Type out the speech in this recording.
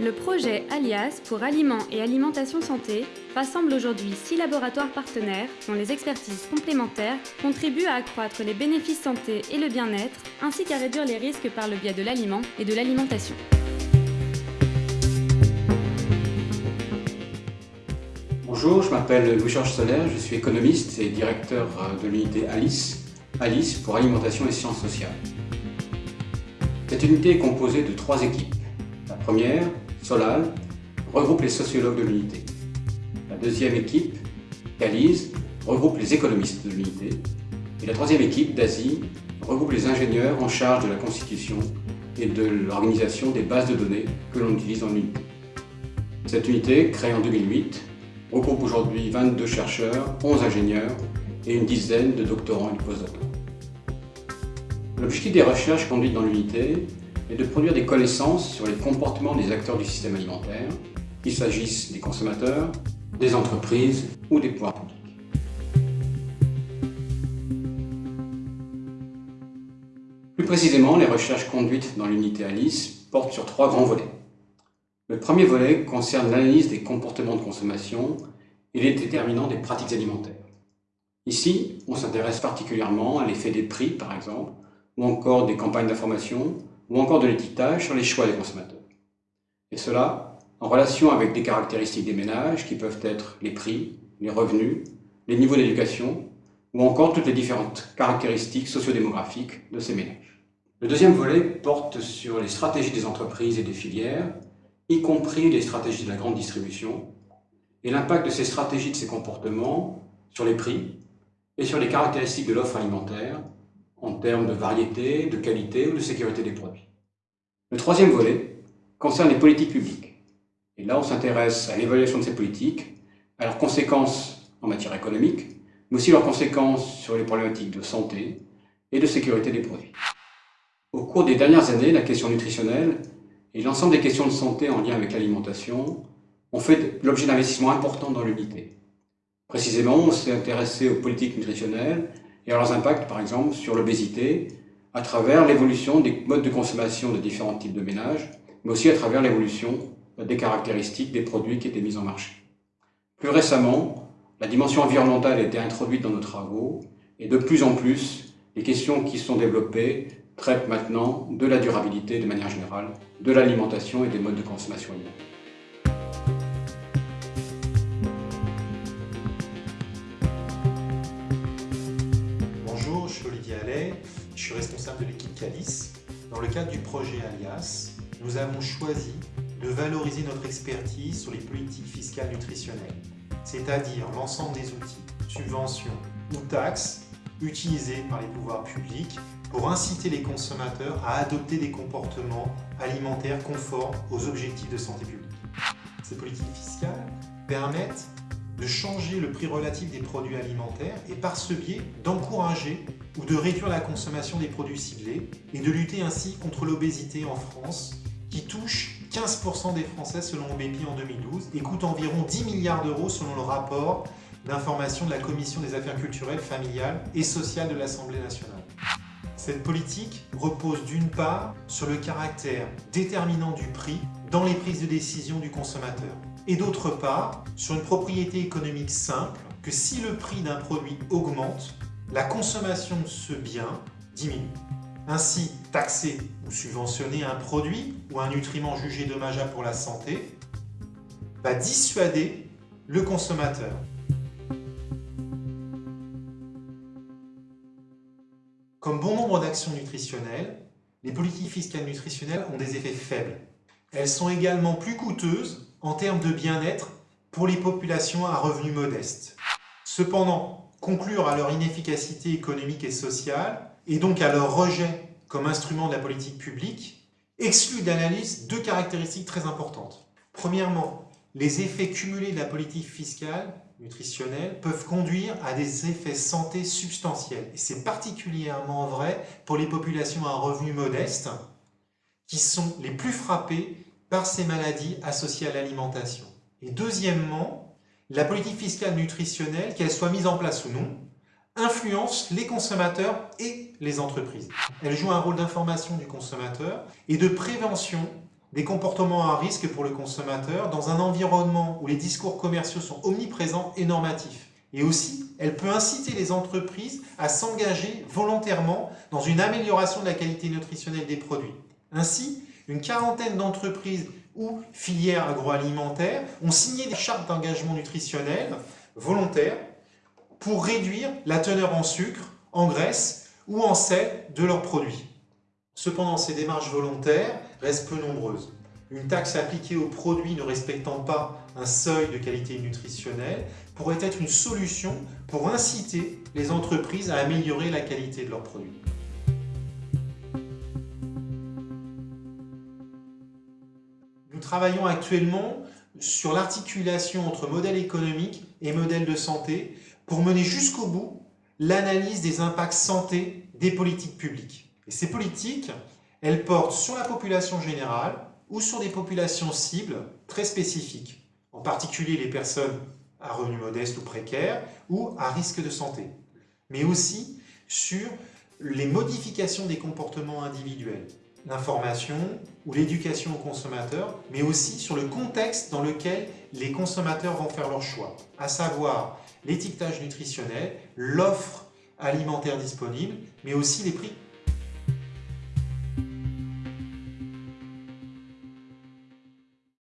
Le projet Alias pour Aliments et Alimentation Santé rassemble aujourd'hui six laboratoires partenaires dont les expertises complémentaires contribuent à accroître les bénéfices santé et le bien-être, ainsi qu'à réduire les risques par le biais de l'aliment et de l'alimentation. Bonjour, je m'appelle Louis-Georges Solaire, je suis économiste et directeur de l'unité ALICE, ALICE pour Alimentation et Sciences Sociales. Cette unité est composée de trois équipes. La première, Solal, regroupe les sociologues de l'unité. La deuxième équipe, CALISE, regroupe les économistes de l'unité. Et la troisième équipe, DASI, regroupe les ingénieurs en charge de la constitution et de l'organisation des bases de données que l'on utilise dans l'unité. Cette unité, créée en 2008, regroupe aujourd'hui 22 chercheurs, 11 ingénieurs et une dizaine de doctorants et de postdoctorants. L'objectif des recherches conduites dans l'unité est de produire des connaissances sur les comportements des acteurs du système alimentaire, qu'il s'agisse des consommateurs, des entreprises ou des pouvoirs publics. Plus précisément, les recherches conduites dans l'unité ALICE portent sur trois grands volets. Le premier volet concerne l'analyse des comportements de consommation et les déterminants des pratiques alimentaires. Ici, on s'intéresse particulièrement à l'effet des prix, par exemple, ou encore des campagnes d'information, ou encore de l'étiquetage sur les choix des consommateurs. Et cela en relation avec des caractéristiques des ménages qui peuvent être les prix, les revenus, les niveaux d'éducation, ou encore toutes les différentes caractéristiques sociodémographiques de ces ménages. Le deuxième volet porte sur les stratégies des entreprises et des filières, y compris les stratégies de la grande distribution, et l'impact de ces stratégies, de ces comportements sur les prix et sur les caractéristiques de l'offre alimentaire, en termes de variété, de qualité ou de sécurité des produits. Le troisième volet concerne les politiques publiques. Et là, on s'intéresse à l'évaluation de ces politiques, à leurs conséquences en matière économique, mais aussi leurs conséquences sur les problématiques de santé et de sécurité des produits. Au cours des dernières années, la question nutritionnelle et l'ensemble des questions de santé en lien avec l'alimentation ont fait l'objet d'investissements importants dans l'unité. Précisément, on s'est intéressé aux politiques nutritionnelles et leurs impacts, par exemple, sur l'obésité, à travers l'évolution des modes de consommation de différents types de ménages, mais aussi à travers l'évolution des caractéristiques des produits qui étaient mis en marché. Plus récemment, la dimension environnementale a été introduite dans nos travaux, et de plus en plus, les questions qui sont développées traitent maintenant de la durabilité de manière générale, de l'alimentation et des modes de consommation. Je suis responsable de l'équipe Calice. Dans le cadre du projet Alias, nous avons choisi de valoriser notre expertise sur les politiques fiscales nutritionnelles, c'est-à-dire l'ensemble des outils, subventions ou taxes utilisés par les pouvoirs publics pour inciter les consommateurs à adopter des comportements alimentaires conformes aux objectifs de santé publique. Ces politiques fiscales permettent de changer le prix relatif des produits alimentaires et par ce biais d'encourager ou de réduire la consommation des produits ciblés et de lutter ainsi contre l'obésité en France qui touche 15% des Français selon OBEPI en 2012 et coûte environ 10 milliards d'euros selon le rapport d'information de la Commission des affaires culturelles, familiales et sociales de l'Assemblée nationale. Cette politique repose d'une part sur le caractère déterminant du prix dans les prises de décision du consommateur et d'autre part sur une propriété économique simple que si le prix d'un produit augmente, la consommation de ce bien diminue. Ainsi, taxer ou subventionner un produit ou un nutriment jugé dommageable pour la santé va dissuader le consommateur. Comme bon nombre d'actions nutritionnelles, les politiques fiscales nutritionnelles ont des effets faibles. Elles sont également plus coûteuses en termes de bien-être pour les populations à revenus modestes. Cependant, conclure à leur inefficacité économique et sociale, et donc à leur rejet comme instrument de la politique publique, exclut d'analyse deux caractéristiques très importantes. Premièrement, les effets cumulés de la politique fiscale nutritionnelle peuvent conduire à des effets santé substantiels. Et c'est particulièrement vrai pour les populations à revenus modestes qui sont les plus frappées par ces maladies associées à l'alimentation. Et deuxièmement, la politique fiscale nutritionnelle, qu'elle soit mise en place ou non, influence les consommateurs et les entreprises. Elle joue un rôle d'information du consommateur et de prévention des comportements à risque pour le consommateur dans un environnement où les discours commerciaux sont omniprésents et normatifs. Et aussi, elle peut inciter les entreprises à s'engager volontairement dans une amélioration de la qualité nutritionnelle des produits. Ainsi, une quarantaine d'entreprises ou filières agroalimentaires ont signé des chartes d'engagement nutritionnel volontaires pour réduire la teneur en sucre, en graisse ou en sel de leurs produits. Cependant, ces démarches volontaires restent peu nombreuses. Une taxe appliquée aux produits ne respectant pas un seuil de qualité nutritionnelle pourrait être une solution pour inciter les entreprises à améliorer la qualité de leurs produits. Travaillons actuellement sur l'articulation entre modèle économique et modèle de santé pour mener jusqu'au bout l'analyse des impacts santé des politiques publiques. Ces politiques, elles portent sur la population générale ou sur des populations cibles très spécifiques, en particulier les personnes à revenus modestes ou précaires ou à risque de santé, mais aussi sur les modifications des comportements individuels, l'information ou l'éducation aux consommateurs, mais aussi sur le contexte dans lequel les consommateurs vont faire leur choix, à savoir l'étiquetage nutritionnel, l'offre alimentaire disponible, mais aussi les prix